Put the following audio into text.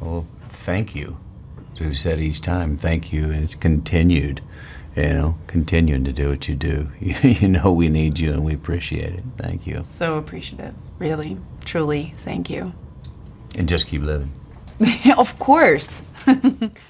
Well, thank you. As We said each time, thank you, and it's continued. You know, continuing to do what you do. You know we need you, and we appreciate it. Thank you, So appreciative. Really, truly, thank you. and just keep living. of course.